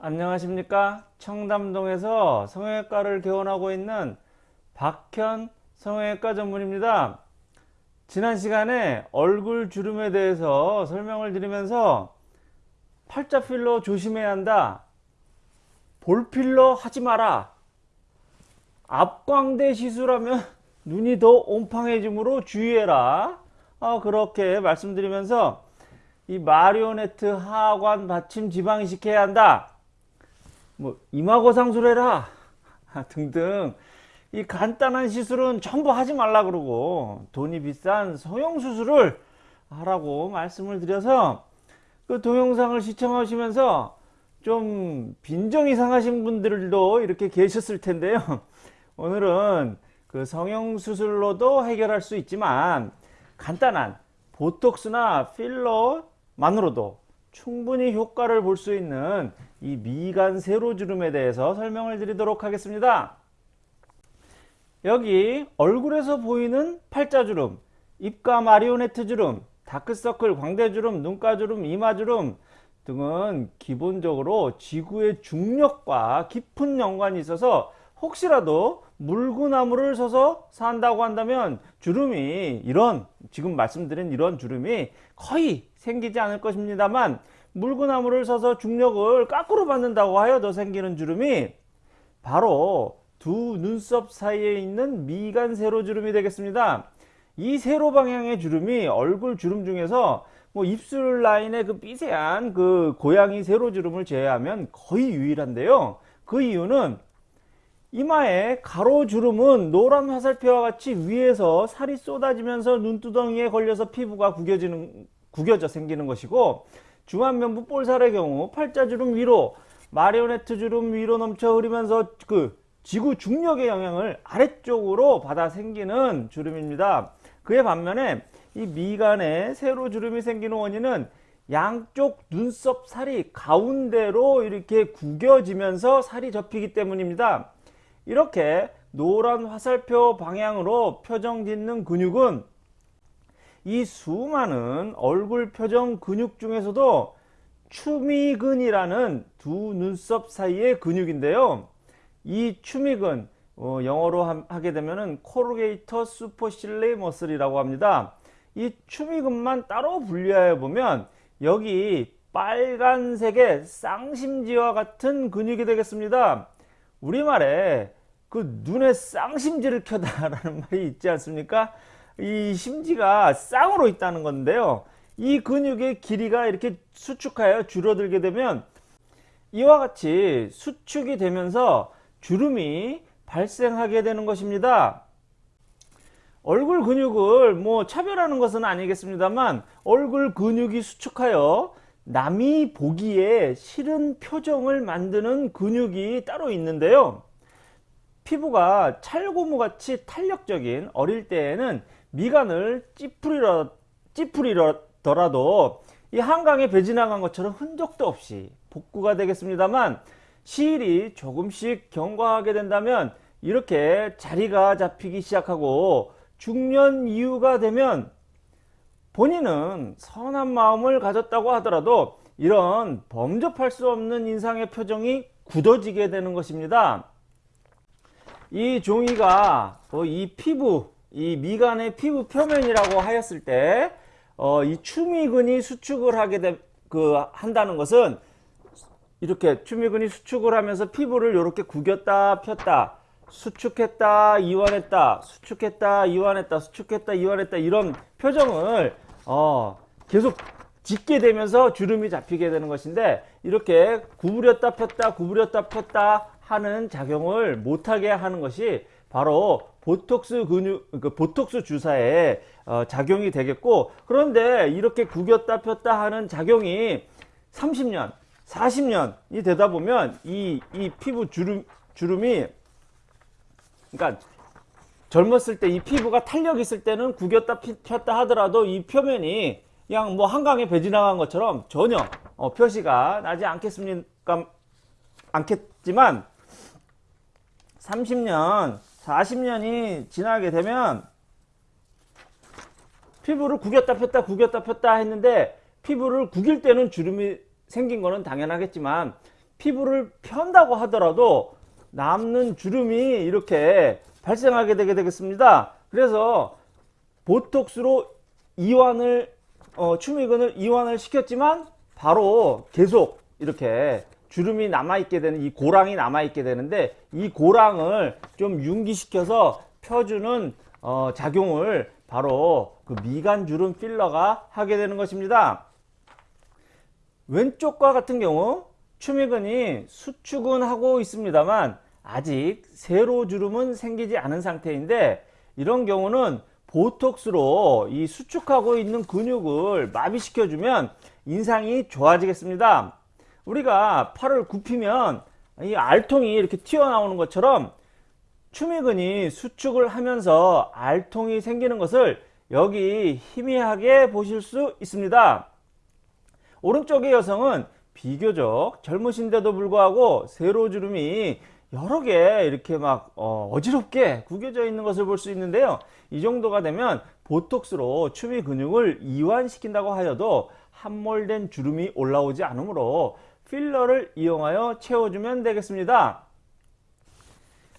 안녕하십니까? 청담동에서 성형외과를 개원하고 있는 박현 성형외과 전문입니다. 지난 시간에 얼굴 주름에 대해서 설명을 드리면서 팔자 필러 조심해야 한다. 볼 필러 하지 마라. 앞광대 시술하면 눈이 더 옴팡해지므로 주의해라. 어, 그렇게 말씀드리면서 이 마리오네트 하관 받침 지방 이식 해야 한다 뭐 이마고상술해라. 등등. 이 간단한 시술은 전부 하지 말라 그러고 돈이 비싼 성형 수술을 하라고 말씀을 드려서 그 동영상을 시청하시면서 좀 빈정이 상하신 분들도 이렇게 계셨을 텐데요. 오늘은 그 성형수술로도 해결할 수 있지만 간단한 보톡스나 필러만으로도 충분히 효과를 볼 수 있는 이 미간 세로주름에 대해서 설명을 드리도록 하겠습니다. 여기 얼굴에서 보이는 팔자주름, 입가 마리오네트 주름, 다크서클, 광대주름, 눈가주름, 이마주름 등은 기본적으로 지구의 중력과 깊은 연관이 있어서 혹시라도 물구나무를 서서 산다고 한다면 주름이 이런 지금 말씀드린 이런 주름이 거의 생기지 않을 것입니다만 물구나무를 서서 중력을 까꾸로 받는다고 하여도 생기는 주름이 바로 두 눈썹 사이에 있는 미간 세로 주름이 되겠습니다. 이 세로 방향의 주름이 얼굴 주름 중에서 뭐 입술 라인의 그 삐세한 그 고양이 세로 주름을 제외하면 거의 유일한데요. 그 이유는 이마에 가로주름은 노란 화살표와 같이 위에서 살이 쏟아지면서 눈두덩이에 걸려서 피부가 구겨지는, 구겨져 생기는 것이고 중안면부 볼살의 경우 팔자주름 위로 마리오네트 주름 위로 넘쳐 흐르면서 그 지구 중력의 영향을 아래쪽으로 받아 생기는 주름입니다. 그에 반면에 이 미간에 세로 주름이 생기는 원인은 양쪽 눈썹 살이 가운데로 이렇게 구겨지면서 살이 접히기 때문입니다. 이렇게 노란 화살표 방향으로 표정 짓는 근육은 이 수많은 얼굴 표정 근육 중에서도 추미근이라는 두 눈썹 사이의 근육인데요. 이 추미근 어, 영어로 하, 게 되면 코르게이터 슈퍼실레 머슬이라고 합니다. 이 추미근만 따로 분류하여 보면 여기 빨간색의 쌍심지와 같은 근육이 되겠습니다. 우리말에 그 눈에 쌍심지를 켜다라는 말이 있지 않습니까? 이 심지가 쌍으로 있다는 건데요. 이 근육의 길이가 이렇게 수축하여 줄어들게 되면 이와 같이 수축이 되면서 주름이 발생하게 되는 것입니다. 얼굴 근육을 뭐 차별하는 것은 아니겠습니다만 얼굴 근육이 수축하여 남이 보기에 싫은 표정을 만드는 근육이 따로 있는데요. 피부가 찰고무같이 탄력적인 어릴 때에는 미간을 찌푸리러, 찌푸리더라도 이 한강에 배 지나간 것처럼 흔적도 없이 복구가 되겠습니다만 시일이 조금씩 경과하게 된다면 이렇게 자리가 잡히기 시작하고 중년 이후가 되면 본인은 선한 마음을 가졌다고 하더라도 이런 범접할 수 없는 인상의 표정이 굳어지게 되는 것입니다. 이 종이가 어, 이 피부 이 미간의 피부 표면이라고 하였을 때이 어, 추미근이 수축을 하게 되, 그 한다는 것은 이렇게 추미근이 수축을 하면서 피부를 이렇게 구겼다 폈다 수축했다 이완했다 수축했다 이완했다 수축했다 이완했다 이런 표정을 어, 계속 짓게 되면서 주름이 잡히게 되는 것인데 이렇게 구부렸다 폈다 구부렸다 폈다 하는 작용을 못하게 하는 것이 바로 보톡스 근육 그 보톡스 주사의 어, 작용이 되겠고 그런데 이렇게 구겼다 폈다 하는 작용이 30년 40년이 되다 보면 이, 이 피부 주름, 주름이 그러니까 젊었을 때 이 피부가 탄력 있을 때는 구겼다 폈다 하더라도 이 표면이 그냥 뭐 한강에 배 지나간 것처럼 전혀 어, 표시가 나지 않겠습니까 않겠지만 30년 40년이 지나게 되면 피부를 구겼다 폈다 구겼다 폈다 했는데 피부를 구길 때는 주름이 생긴 거는 당연하겠지만 피부를 편다고 하더라도 남는 주름이 이렇게 발생하게 되게 되겠습니다. 그래서 보톡스로 이완을 어, 추미근을 이완을 시켰지만 바로 계속 이렇게 주름이 남아있게 되는 이 고랑이 남아있게 되는데 이 고랑을 좀 융기시켜서 펴주는 어, 작용을 바로 그 미간 주름 필러가 하게 되는 것입니다. 왼쪽과 같은 경우 추미근이 수축은 하고 있습니다만 아직 세로 주름은 생기지 않은 상태인데 이런 경우는 보톡스로 이 수축하고 있는 근육을 마비시켜 주면 인상이 좋아지겠습니다. 우리가 팔을 굽히면 이 알통이 이렇게 튀어나오는 것처럼 추미근이 수축을 하면서 알통이 생기는 것을 여기 희미하게 보실 수 있습니다. 오른쪽의 여성은 비교적 젊으신데도 불구하고 세로주름이 여러 개 이렇게 막 어, 어지럽게 구겨져 있는 것을 볼 수 있는데요. 이 정도가 되면 보톡스로 추미 근육을 이완시킨다고 하여도 함몰된 주름이 올라오지 않으므로 필러를 이용하여 채워주면 되겠습니다.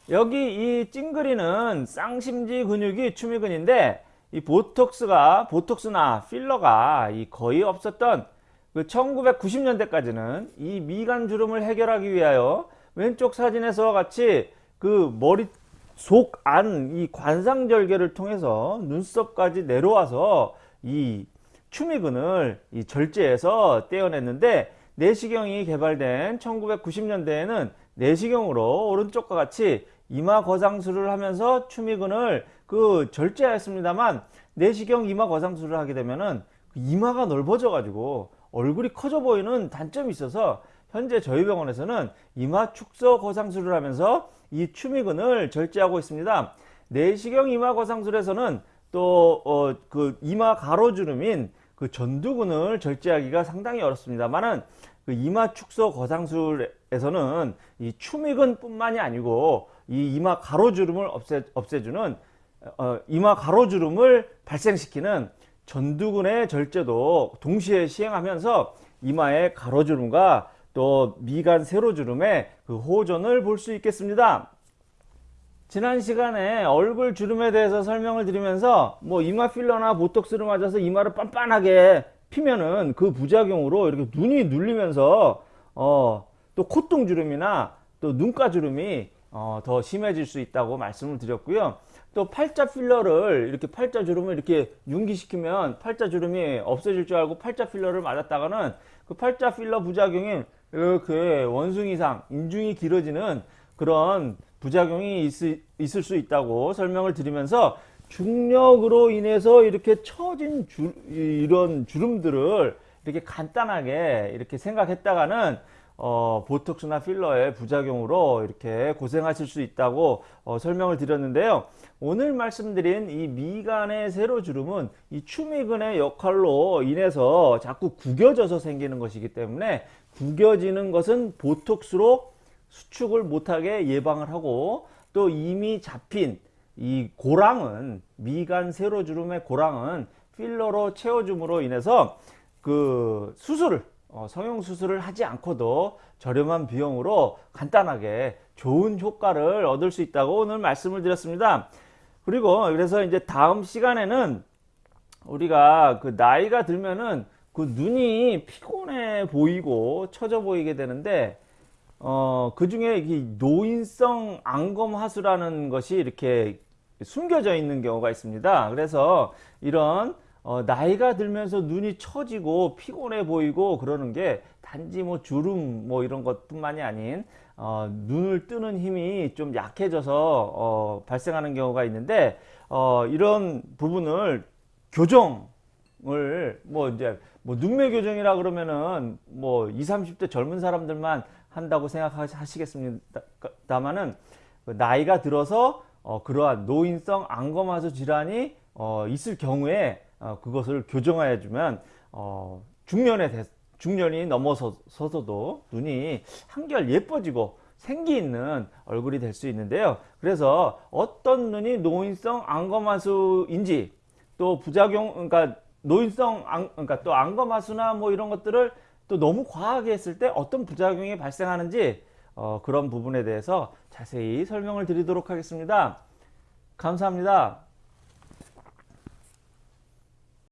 여기 이 찡그리는 쌍심지 근육이 추미근인데 이 보톡스가 보톡스나 필러가 이 거의 없었던 그 1990년대까지는 이 미간 주름을 해결하기 위하여 왼쪽 사진에서와 같이 그 머리 속 안 이 관상절개를 통해서 눈썹까지 내려와서 이 추미근을 이 절제해서 떼어냈는데 내시경이 개발된 1990년대에는 내시경으로 오른쪽과 같이 이마 거상술을 하면서 추미근을 그 절제하였습니다만 내시경 이마 거상술을 하게 되면은 그 이마가 넓어져 가지고 얼굴이 커져 보이는 단점이 있어서 현재 저희 병원에서는 이마 축소 거상술을 하면서 이 추미근을 절제하고 있습니다. 내시경 이마 거상술에서는 또어그 이마 가로주름인 그 전두근을 절제하기가 상당히 어렵습니다만은 그 이마 축소 거상술에서는 이 추미근 뿐만이 아니고 이 이마 가로주름을 없애, 없애주는 어, 이마 가로주름을 발생시키는 전두근의 절제도 동시에 시행하면서 이마의 가로주름과 또 미간 세로주름의 그 호전을 볼 수 있겠습니다. 지난 시간에 얼굴 주름에 대해서 설명을 드리면서 뭐 이마 필러나 보톡스를 맞아서 이마를 빤빤하게 피면은 그 부작용으로 이렇게 눈이 눌리면서 어 또 콧등 주름이나 또 눈가 주름이 어 더 심해질 수 있다고 말씀을 드렸고요. 또 팔자 필러를 이렇게 팔자 주름을 이렇게 융기시키면 팔자 주름이 없어질 줄 알고 팔자 필러를 맞았다가는 그 팔자 필러 부작용이 이렇게 원숭이상 인중이 길어지는 그런 부작용이 있, 있을 수 있다고 설명을 드리면서 중력으로 인해서 이렇게 처진 주, 이런 주름들을 이렇게 간단하게 이렇게 생각했다가는 어, 보톡스나 필러의 부작용으로 이렇게 고생하실 수 있다고 어, 설명을 드렸는데요. 오늘 말씀드린 이 미간의 세로주름은 이 추미근의 역할로 인해서 자꾸 구겨져서 생기는 것이기 때문에 구겨지는 것은 보톡스로 수축을 못하게 예방을 하고 또 이미 잡힌 이 고랑은 미간 세로주름의 고랑은 필러로 채워줌으로 인해서 그 수술을 어, 성형 수술을 하지 않고도 저렴한 비용으로 간단하게 좋은 효과를 얻을 수 있다고 오늘 말씀을 드렸습니다. 그리고 그래서 이제 다음 시간에는 우리가 그 나이가 들면은 그 눈이 피곤해 보이고 처져 보이게 되는데 어, 그 중에 노인성 안검하수라는 것이 이렇게 숨겨져 있는 경우가 있습니다. 그래서 이런 어, 나이가 들면서 눈이 처지고 피곤해 보이고 그러는 게 단지 뭐 주름 뭐 이런 것뿐만이 아닌 어, 눈을 뜨는 힘이 좀 약해져서 어, 발생하는 경우가 있는데 어, 이런 부분을 교정을 뭐 이제 뭐 눈매 교정이라 그러면은 뭐 20, 30대 젊은 사람들만 한다고 생각하시겠습니다만은 그 나이가 들어서 어, 그러한 노인성 안검하수 질환이 어, 있을 경우에 어, 그것을 교정해 주면 어, 중년에 대, 중년이 넘어서서도 눈이 한결 예뻐지고 생기 있는 얼굴이 될 수 있는데요. 그래서 어떤 눈이 노인성 안검하수인지 또 부작용 그러니까 노인성 안, 그러니까 또 안검하수나 뭐 이런 것들을 또 너무 과하게 했을 때 어떤 부작용이 발생하는지 어, 그런 부분에 대해서 자세히 설명을 드리도록 하겠습니다. 감사합니다.